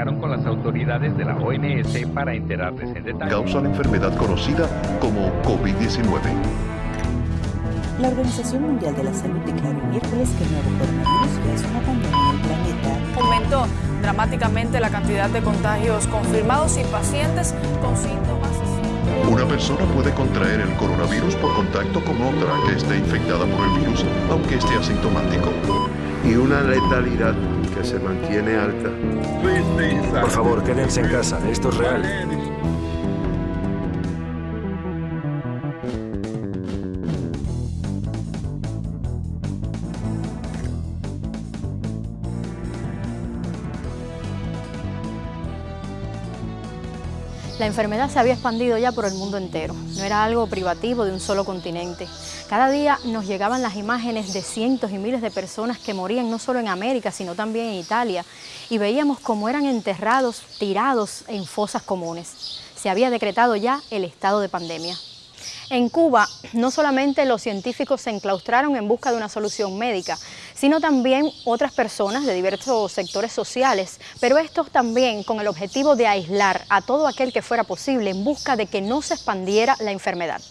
comunicaron con las autoridades de la OMS para enterarles en detalle. Causa la enfermedad conocida como COVID-19. La Organización Mundial de la Salud declaró miércoles que el nuevo coronavirus ya es una pandemia en el planeta. Aumentó dramáticamente la cantidad de contagios confirmados y pacientes con síntomas. Una persona puede contraer el coronavirus por contacto con otra que esté infectada por el virus, aunque esté asintomático. Y una letalidad se mantiene alta. Por favor, quédense en casa, esto es real. La enfermedad se había expandido ya por el mundo entero, no era algo privativo de un solo continente. Cada día nos llegaban las imágenes de cientos y miles de personas que morían no solo en América, sino también en Italia, y veíamos cómo eran enterrados, tirados en fosas comunes. Se había decretado ya el estado de pandemia. En Cuba, no solamente los científicos se enclaustraron en busca de una solución médica, sino también otras personas de diversos sectores sociales, pero estos también con el objetivo de aislar a todo aquel que fuera posible en busca de que no se expandiera la enfermedad.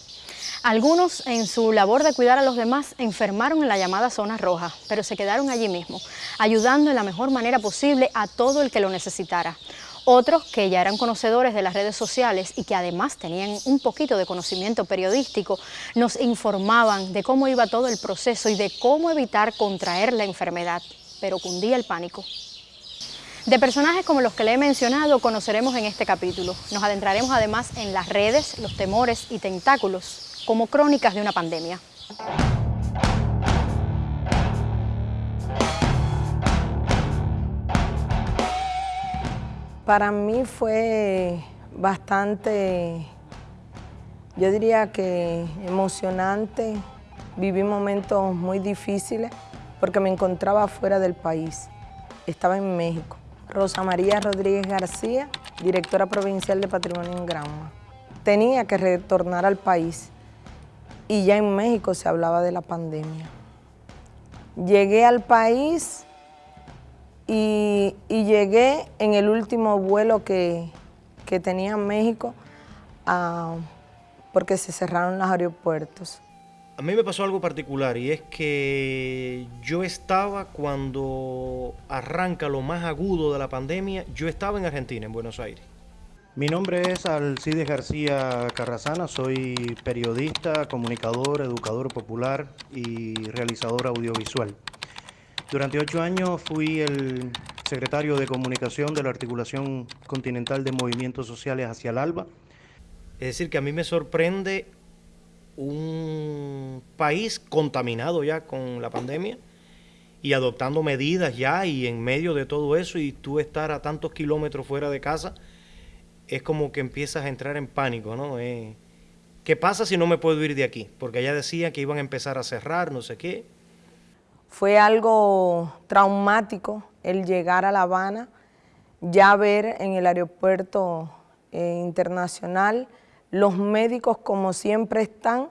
Algunos en su labor de cuidar a los demás enfermaron en la llamada zona roja, pero se quedaron allí mismo, ayudando en la mejor manera posible a todo el que lo necesitara. Otros que ya eran conocedores de las redes sociales y que además tenían un poquito de conocimiento periodístico, nos informaban de cómo iba todo el proceso y de cómo evitar contraer la enfermedad, pero cundía el pánico. De personajes como los que le he mencionado conoceremos en este capítulo. Nos adentraremos además en las redes, los temores y tentáculos como crónicas de una pandemia. Para mí fue bastante, yo diría que emocionante. Viví momentos muy difíciles porque me encontraba fuera del país. Estaba en México. Rosa María Rodríguez García, directora provincial de Patrimonio en Granma. Tenía que retornar al país y ya en México se hablaba de la pandemia. Llegué al país y, llegué en el último vuelo que, tenía en México porque se cerraron los aeropuertos. A mí me pasó algo particular y es que yo estaba cuando arranca lo más agudo de la pandemia, yo estaba en Argentina, en Buenos Aires. Mi nombre es Alcides García Carrazana, soy periodista, comunicador, educador popular y realizador audiovisual. Durante ocho años fui el secretario de comunicación de la Articulación Continental de Movimientos Sociales hacia el ALBA. Es decir, que a mí me sorprende un país contaminado ya con la pandemia y adoptando medidas ya y en medio de todo eso y tú estar a tantos kilómetros fuera de casa, es como que empiezas a entrar en pánico, ¿no? Eh, ¿Qué pasa si no me puedo ir de aquí? Porque allá decían que iban a empezar a cerrar, no sé qué. Fue algo traumático el llegar a La Habana, ya ver en el aeropuerto eh, internacional los médicos como siempre están,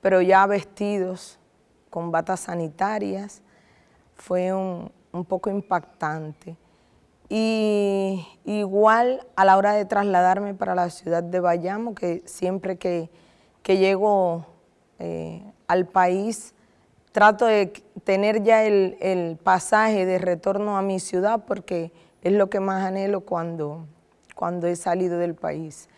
pero ya vestidos con batas sanitarias, fue un, poco impactante. Y igual a la hora de trasladarme para la ciudad de Bayamo, que siempre que, llego eh, al país trato de tener ya el, pasaje de retorno a mi ciudad porque es lo que más anhelo cuando, cuando he salido del país.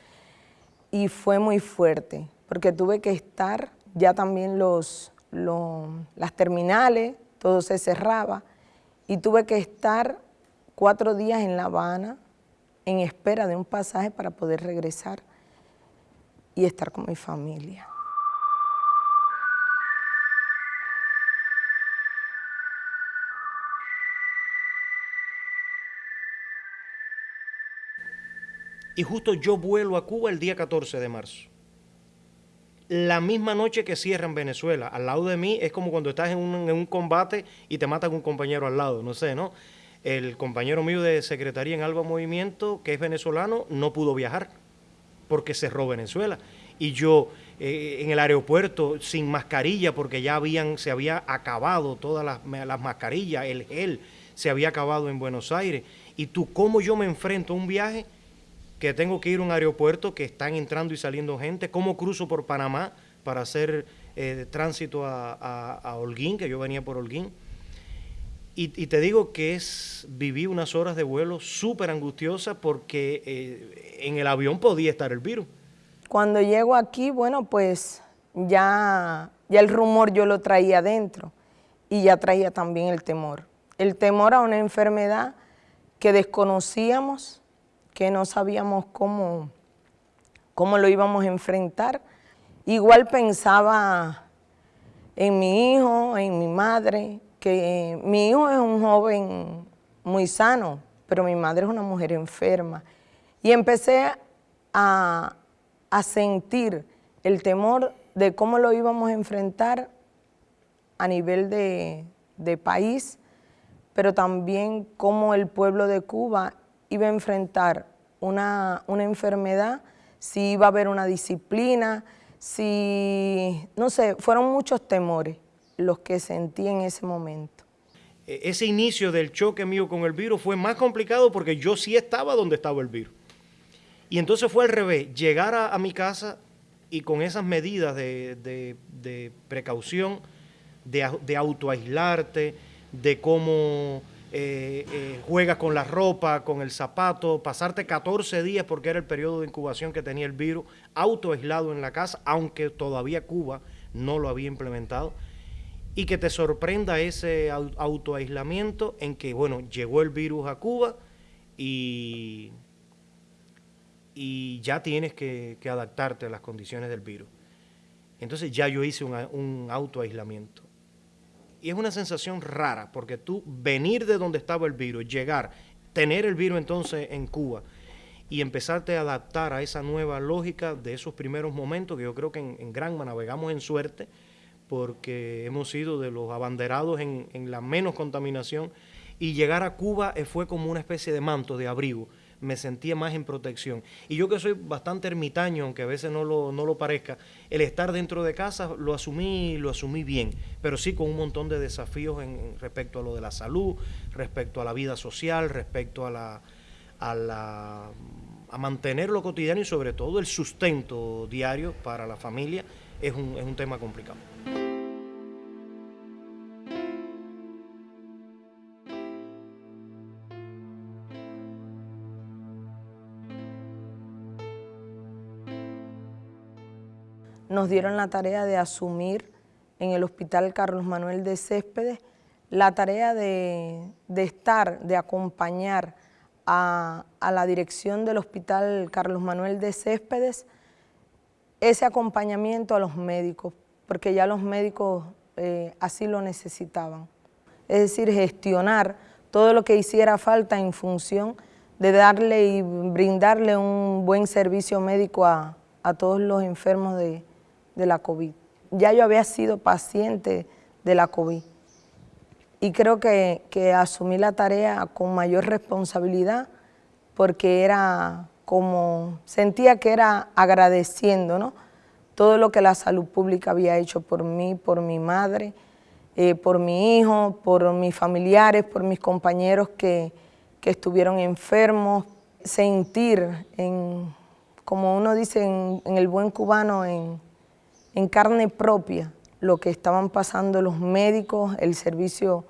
Y fue muy fuerte, porque tuve que estar, ya también los, las terminales, todo se cerraba, y tuve que estar cuatro días en La Habana en espera de un pasaje para poder regresar y estar con mi familia. Y justo yo vuelo a Cuba el día 14 de marzo. La misma noche que cierra en Venezuela, al lado de mí es como cuando estás en un, combate y te matan un compañero al lado, no sé, ¿no? El compañero mío de secretaría en Alba Movimiento, que es venezolano, no pudo viajar porque cerró Venezuela. Y yo eh, en el aeropuerto sin mascarilla porque ya habían, se había acabado todas las, las mascarillas, el gel se había acabado en Buenos Aires Y tú, ¿cómo yo me enfrento a un viaje que tengo que ir a un aeropuerto que están entrando y saliendo gente? ¿Cómo cruzo por Panamá para hacer eh, tránsito a, Holguín, que yo venía por Holguín? Y, te digo que es viví unas horas de vuelo súper angustiosas porque eh, en el avión podía estar el virus. Cuando llego aquí, bueno, pues ya, ya el rumor yo lo traía adentro y ya traía también el temor. El temor a una enfermedad que desconocíamos, que no sabíamos cómo, cómo lo íbamos a enfrentar. Igual pensaba en mi hijo, en mi madre, que mi hijo es un joven muy sano, pero mi madre es una mujer enferma. Y empecé a, a sentir el temor de cómo lo íbamos a enfrentar a nivel de, país, pero también cómo el pueblo de Cuba iba a enfrentar una, enfermedad, si iba a haber una disciplina, si, no sé, fueron muchos temores los que sentí en ese momento. E, ese inicio del choque mío con el virus fue más complicado porque yo sí estaba donde estaba el virus. Y entonces fue al revés, llegar a, mi casa y con esas medidas de, de precaución, de, autoaislarte, de cómo eh, eh, juegas con la ropa, con el zapato, pasarte 14 días porque era el periodo de incubación que tenía el virus, autoaislado en la casa, aunque todavía Cuba no lo había implementado, y que te sorprenda ese autoaislamiento en que, bueno, llegó el virus a Cuba y, y ya tienes que, adaptarte a las condiciones del virus. Entonces ya yo hice un, un autoaislamiento. Y es una sensación rara, porque tú venir de donde estaba el virus, llegar, tener el virus entonces en Cuba y empezarte a adaptar a esa nueva lógica de esos primeros momentos, que yo creo que en, en Granma navegamos en suerte, porque hemos sido de los abanderados en, en la menos contaminación, y llegar a Cuba eh, fue como una especie de manto, de abrigo me sentía más en protección. Y yo que soy bastante ermitaño, aunque a veces no lo, no lo parezca, el estar dentro de casa lo asumí, lo asumí bien, pero sí con un montón de desafíos en, respecto a lo de la salud, respecto a la vida social, respecto a la, a la a mantener lo cotidiano y sobre todo el sustento diario para la familia es un, es un tema complicado. Nos dieron la tarea de asumir en el Hospital Carlos Manuel de Céspedes la tarea de, estar, de acompañar a, la dirección del Hospital Carlos Manuel de Céspedes ese acompañamiento a los médicos, porque ya los médicos eh, así lo necesitaban. Es decir, gestionar todo lo que hiciera falta en función de darle y brindarle un buen servicio médico a todos los enfermos de, de la COVID. Ya yo había sido paciente de la COVID y creo que, asumí la tarea con mayor responsabilidad porque era como, sentía que era agradeciendo, ¿no? Todo lo que la salud pública había hecho por mí, por mi madre, eh, por mi hijo, por mis familiares, por mis compañeros que, estuvieron enfermos, sentir, en, como uno dice en, en el buen cubano, en, en carne propia lo que estaban pasando los médicos, el servicio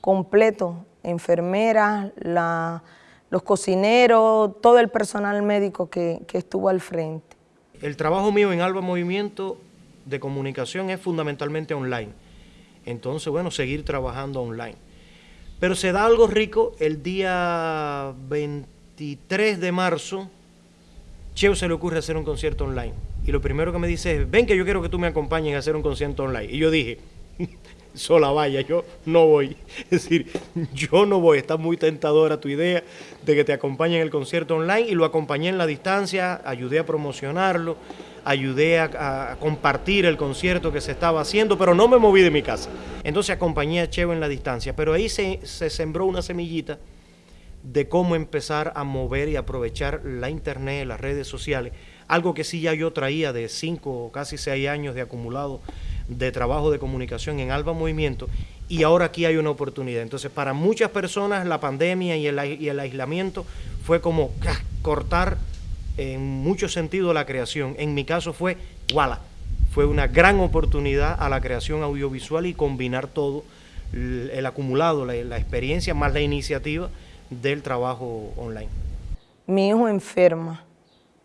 completo, enfermeras, los cocineros, todo el personal médico que, estuvo al frente. El trabajo mío en Alba Movimiento de comunicación es fundamentalmente online. Entonces, bueno, seguir trabajando online. Pero se da algo rico el día 23 de marzo, Cheo se le ocurre hacer un concierto online y lo primero que me dice es, ven que yo quiero que tú me acompañes a hacer un concierto online. Y yo dije, sola vaya, yo no voy. Es decir, yo no voy, está muy tentadora tu idea de que te acompañe en el concierto online y lo acompañé en la distancia, ayudé a promocionarlo, ayudé a, compartir el concierto que se estaba haciendo, pero no me moví de mi casa. Entonces acompañé a Cheo en la distancia, pero ahí se, se sembró una semillita de cómo empezar a mover y aprovechar la internet, las redes sociales, algo que sí ya yo traía de cinco o casi seis años de acumulado de trabajo de comunicación en Alba Movimiento y ahora aquí hay una oportunidad. Entonces, para muchas personas la pandemia y el, aislamiento fue como ¡ah! cortar en muchos sentidos la creación. En mi caso fue, ¡wala! Fue una gran oportunidad a la creación audiovisual y combinar todo, el, acumulado, la, la experiencia más la iniciativa del trabajo online. Mi hijo enferma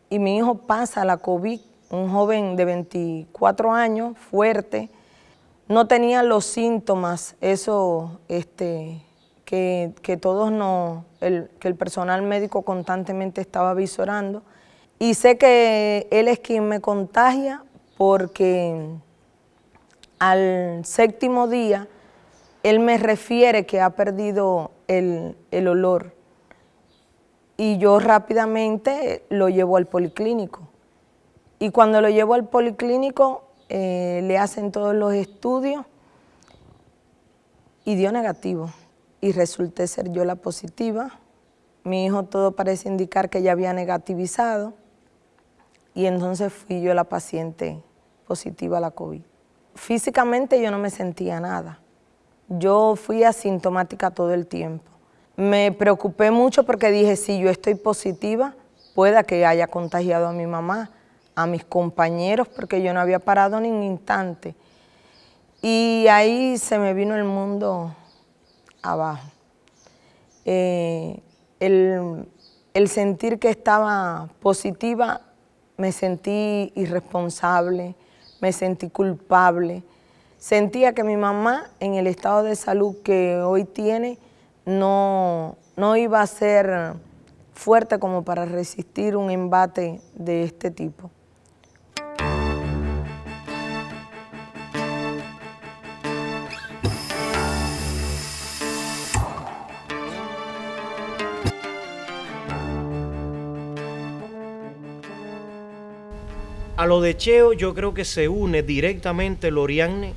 y mi hijo pasa la COVID, un joven de 24 años, fuerte, no tenía los síntomas, eso este, que, todos no, el, que el personal médico constantemente estaba visorando. Y sé que él es quien me contagia porque al séptimo día él me refiere que ha perdido el, olor y yo rápidamente lo llevo al policlínico. Y cuando lo llevo al policlínico eh, le hacen todos los estudios y dio negativo. Y resulté ser yo la positiva. Mi hijo todo parece indicar que ya había negativizado y entonces fui yo la paciente positiva a la COVID. Físicamente yo no me sentía nada. Yo fui asintomática todo el tiempo. Me preocupé mucho porque dije, si yo estoy positiva, pueda que haya contagiado a mi mamá a mis compañeros porque yo no había parado ni un instante. Y ahí se me vino el mundo abajo. Eh, el, el sentir que estaba positiva, me sentí irresponsable, me sentí culpable. Sentía que mi mamá, en el estado de salud que hoy tiene, no, no iba a ser fuerte como para resistir un embate de este tipo. A lo de Cheo yo creo que se une directamente Lorianne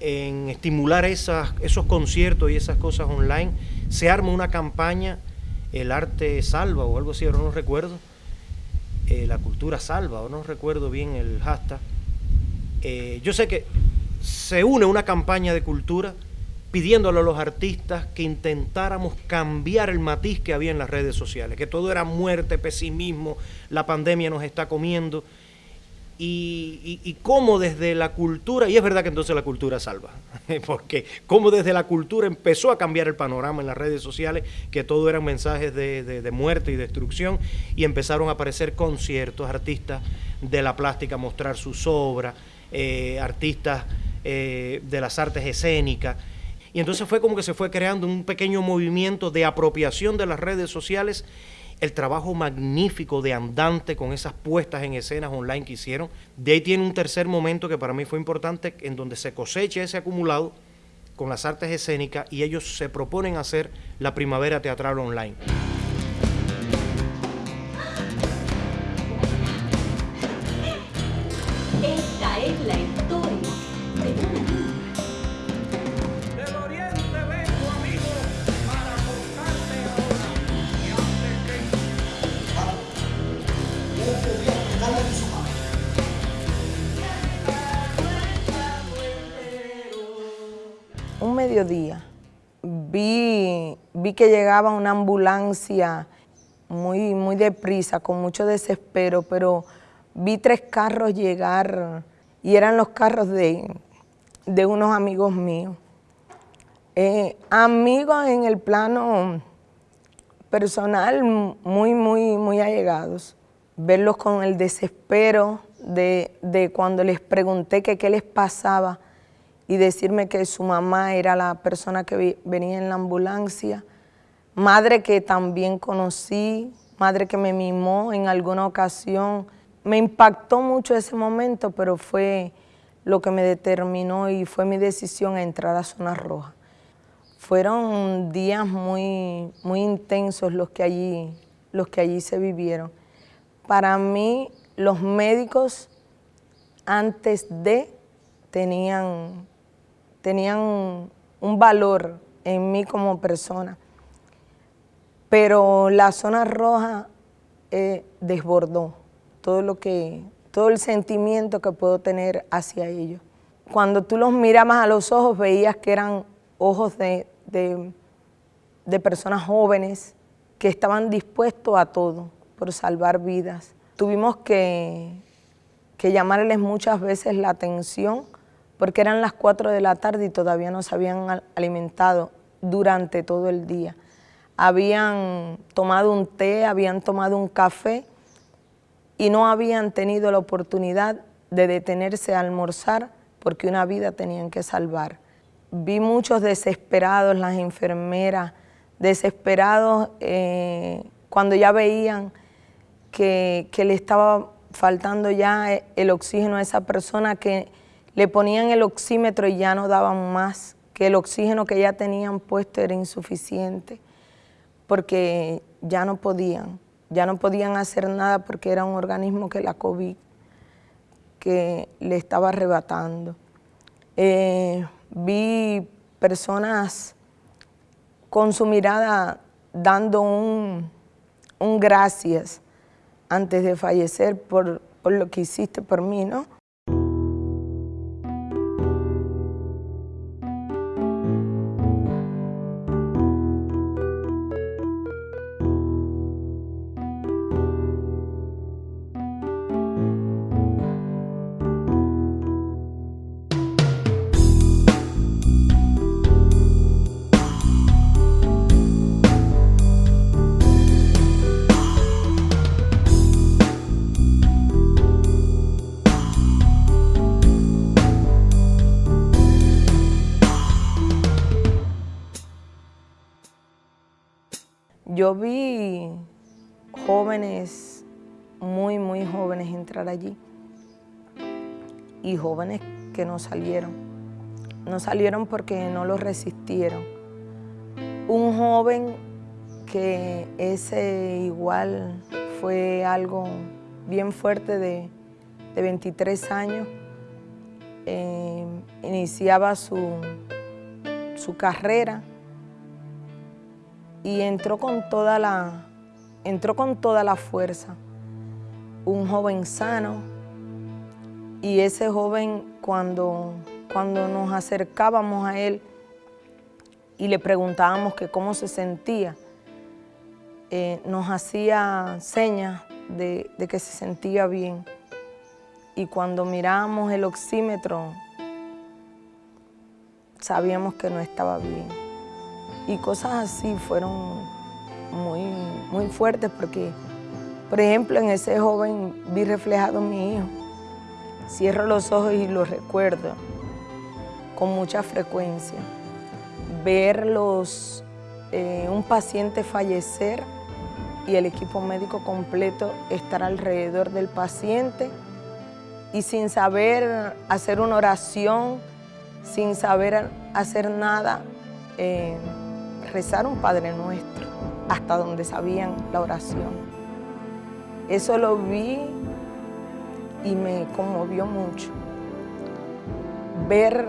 en estimular esas, esos conciertos y esas cosas online. Se arma una campaña, el arte salva o algo así, ahora no recuerdo. Eh, la cultura salva, o no recuerdo bien el hashtag. Eh, yo sé que se une una campaña de cultura pidiéndole a los artistas que intentáramos cambiar el matiz que había en las redes sociales, que todo era muerte, pesimismo, la pandemia nos está comiendo, y, cómo desde la cultura, y es verdad que entonces la cultura salva, porque cómo desde la cultura empezó a cambiar el panorama en las redes sociales, que todo eran mensajes de, muerte y destrucción, y empezaron a aparecer conciertos, artistas de la plástica mostrar sus obras, eh, artistas eh, de las artes escénicas, y entonces fue como que se fue creando un pequeño movimiento de apropiación de las redes sociales, el trabajo magnífico de Andante con esas puestas en escenas online que hicieron. De ahí tiene un tercer momento que para mí fue importante, en donde se cosecha ese acumulado con las artes escénicas y ellos se proponen hacer la primavera teatral online. Vi, que llegaba una ambulancia muy, muy deprisa, con mucho desespero, pero vi tres carros llegar y eran los carros de, de unos amigos míos. Eh, amigos en el plano personal muy, muy, muy allegados. Verlos con el desespero de, de cuando les pregunté qué les pasaba, y decirme que su mamá era la persona que venía en la ambulancia, madre que también conocí, madre que me mimó en alguna ocasión. Me impactó mucho ese momento, pero fue lo que me determinó y fue mi decisión a entrar a Zona Roja. Fueron días muy, muy intensos los que, allí, los que allí se vivieron. Para mí, los médicos antes de tenían tenían un valor en mí como persona. Pero la zona roja eh, desbordó todo lo que, todo el sentimiento que puedo tener hacia ellos. cuando tú los mirabas a los ojos veías que eran ojos de, de personas jóvenes que estaban dispuestos a todo por salvar vidas. Tuvimos que, que llamarles muchas veces la atención porque eran las 4 de la tarde y todavía no se habían alimentado durante todo el día. Habían tomado un té, habían tomado un café y no habían tenido la oportunidad de detenerse a almorzar porque una vida tenían que salvar. Vi muchos desesperados, las enfermeras, desesperados eh, cuando ya veían que, que le estaba faltando ya el oxígeno a esa persona que le ponían el oxímetro y ya no daban más, que el oxígeno que ya tenían puesto era insuficiente, porque ya no podían, ya no podían hacer nada porque era un organismo que la COVID que le estaba arrebatando. Eh, vi personas con su mirada dando un, un gracias antes de fallecer por, por lo que hiciste por mí, ¿no? Yo vi jóvenes, muy, muy jóvenes entrar allí y jóvenes que no salieron. No salieron porque no lo resistieron. Un joven que ese igual fue algo bien fuerte de, 23 años, eh, iniciaba su, su carrera y entró con toda la, entró con toda la fuerza. Un joven sano y ese joven cuando, cuando nos acercábamos a él y le preguntábamos que cómo se sentía, eh, nos hacía señas de, de que se sentía bien. Y cuando mirábamos el oxímetro, sabíamos que no estaba bien y cosas así fueron muy, muy fuertes porque, por ejemplo, en ese joven vi reflejado a mi hijo. Cierro los ojos y lo recuerdo con mucha frecuencia. Verlos, eh, un paciente fallecer y el equipo médico completo estar alrededor del paciente y sin saber hacer una oración, sin saber hacer nada, eh, rezar un Padre Nuestro, hasta donde sabían la oración. Eso lo vi y me conmovió mucho. Ver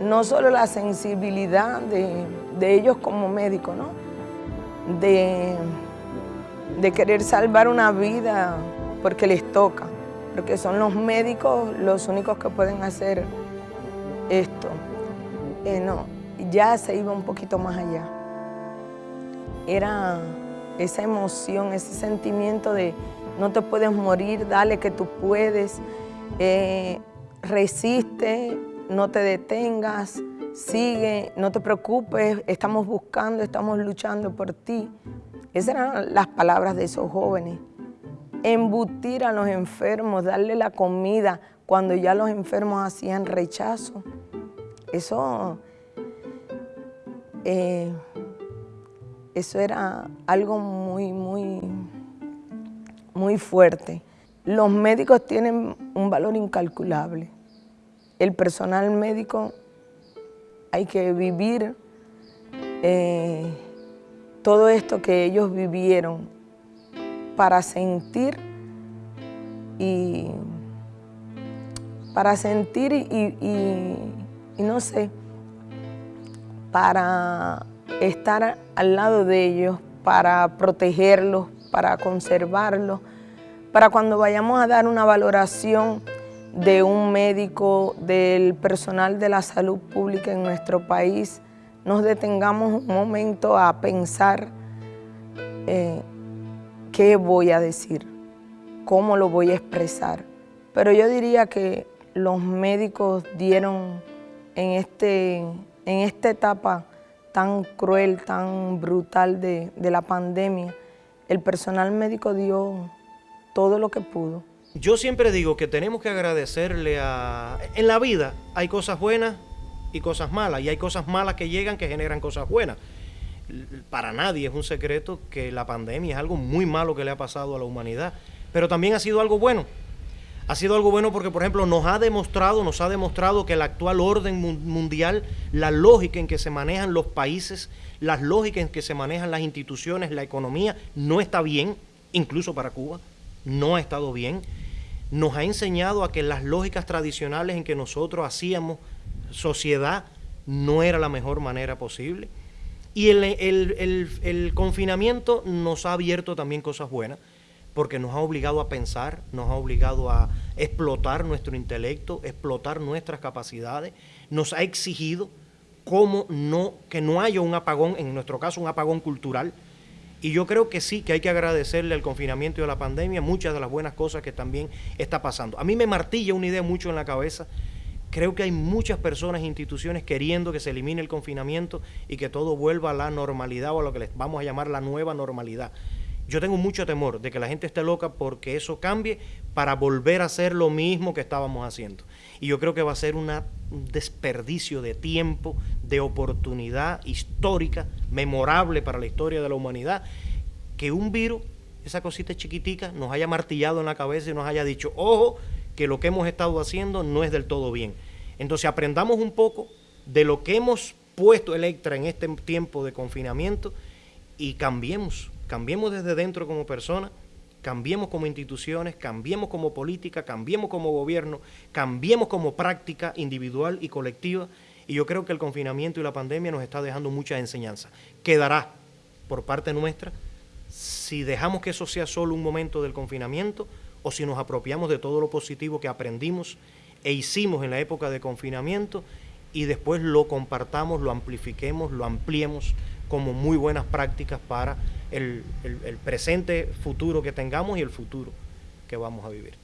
no solo la sensibilidad de, ellos como médicos, ¿no? de, de querer salvar una vida porque les toca, porque son los médicos los únicos que pueden hacer esto. Eh, no, ya se iba un poquito más allá. Era esa emoción, ese sentimiento de no te puedes morir, dale que tú puedes, eh, resiste, no te detengas, sigue, no te preocupes, estamos buscando, estamos luchando por ti. Esas eran las palabras de esos jóvenes. Embutir a los enfermos, darle la comida cuando ya los enfermos hacían rechazo. Eso eh, eso era algo muy, muy, muy fuerte. Los médicos tienen un valor incalculable. El personal médico hay que vivir eh, todo esto que ellos vivieron para sentir y para sentir y no sé, para estar al lado de ellos, para protegerlos, para conservarlos, para cuando vayamos a dar una valoración, de un médico, del personal de la salud pública en nuestro país, nos detengamos un momento a pensar eh, qué voy a decir, cómo lo voy a expresar. Pero yo diría que los médicos dieron en, este, en esta etapa tan cruel, tan brutal de, la pandemia, el personal médico dio todo lo que pudo. Yo siempre digo que tenemos que agradecerle a... En la vida hay cosas buenas y cosas malas, y hay cosas malas que llegan que generan cosas buenas. Para nadie es un secreto que la pandemia es algo muy malo que le ha pasado a la humanidad, pero también ha sido algo bueno. Ha sido algo bueno porque, por ejemplo, nos ha demostrado, nos ha demostrado que el actual orden mundial, la lógica en que se manejan los países, las lógicas en que se manejan las instituciones, la economía, no está bien, incluso para Cuba, no ha estado bien nos ha enseñado a que las lógicas tradicionales en que nosotros hacíamos sociedad no era la mejor manera posible. Y el, confinamiento nos ha abierto también cosas buenas, porque nos ha obligado a pensar, nos ha obligado a explotar nuestro intelecto, explotar nuestras capacidades, nos ha exigido cómo no, que no haya un apagón, en nuestro caso un apagón cultural, y yo creo que sí, que hay que agradecerle al confinamiento y a la pandemia muchas de las buenas cosas que también está pasando. A mí me martilla una idea mucho en la cabeza. Creo que hay muchas personas e instituciones queriendo que se elimine el confinamiento y que todo vuelva a la normalidad o a lo que les vamos a llamar la nueva normalidad. Yo tengo mucho temor de que la gente esté loca porque eso cambie para volver a hacer lo mismo que estábamos haciendo. Y yo creo que va a ser un desperdicio de tiempo, de oportunidad histórica, memorable para la historia de la humanidad, que un virus, esa cosita chiquitica, nos haya martillado en la cabeza y nos haya dicho, ojo, que lo que hemos estado haciendo no es del todo bien. Entonces aprendamos un poco de lo que hemos puesto Electra en este tiempo de confinamiento y cambiemos cambiemos desde dentro como personas, cambiemos como instituciones, cambiemos como política, cambiemos como gobierno, cambiemos como práctica individual y colectiva. Y yo creo que el confinamiento y la pandemia nos está dejando muchas enseñanzas. Quedará por parte nuestra si dejamos que eso sea solo un momento del confinamiento o si nos apropiamos de todo lo positivo que aprendimos e hicimos en la época de confinamiento y después lo compartamos, lo amplifiquemos, lo ampliemos como muy buenas prácticas para el, presente futuro que tengamos y el futuro que vamos a vivir.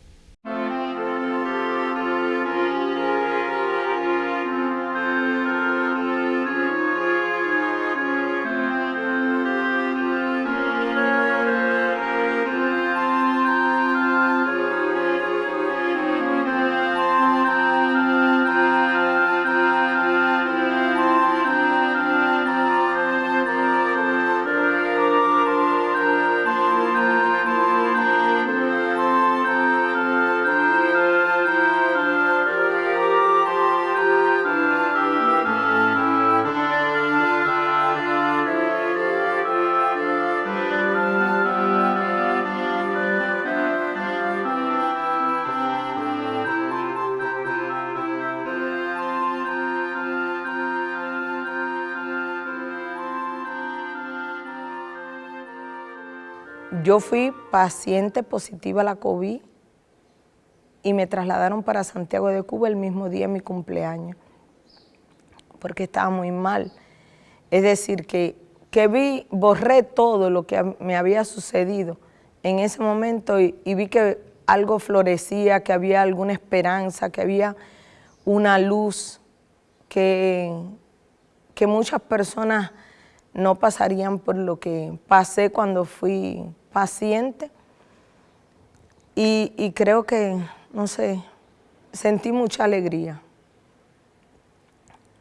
Yo fui paciente positiva a la COVID y me trasladaron para Santiago de Cuba el mismo día de mi cumpleaños, porque estaba muy mal. Es decir, que, que vi, borré todo lo que me había sucedido en ese momento y, y vi que algo florecía, que había alguna esperanza, que había una luz, que, que muchas personas no pasarían por lo que pasé cuando fui paciente y, creo que, no sé, sentí mucha alegría,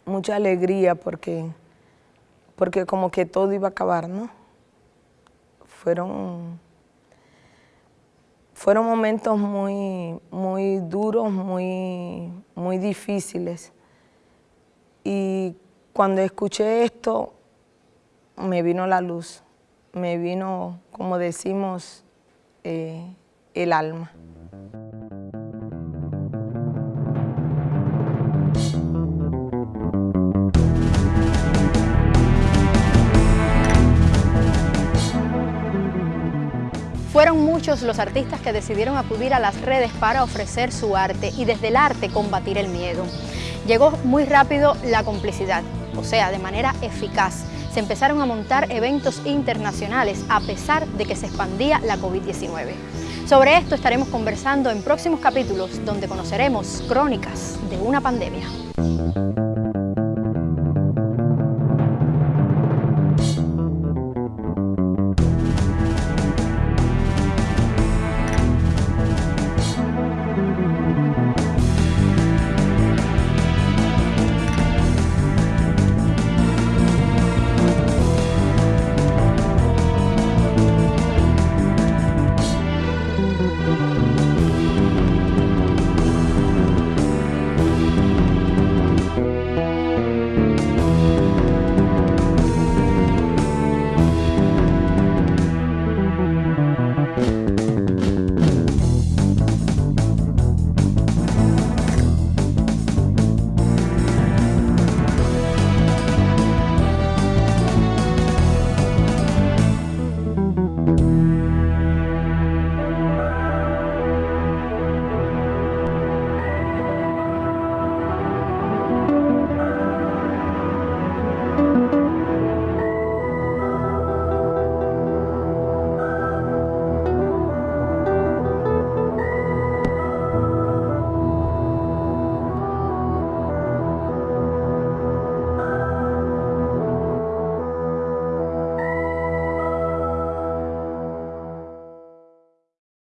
mucha alegría porque, porque como que todo iba a acabar, ¿no? Fueron, fueron momentos muy, muy duros, muy, muy difíciles. Y cuando escuché esto, me vino la luz me vino, como decimos, eh, el alma. Fue Fueron muchos los artistas que decidieron acudir a las redes para ofrecer su arte y desde el arte combatir el miedo. Llegó muy rápido la complicidad, o sea, de manera eficaz. Se empezaron a montar eventos internacionales a pesar de que se expandía la COVID-19. Sobre esto estaremos conversando en próximos capítulos donde conoceremos crónicas de una pandemia.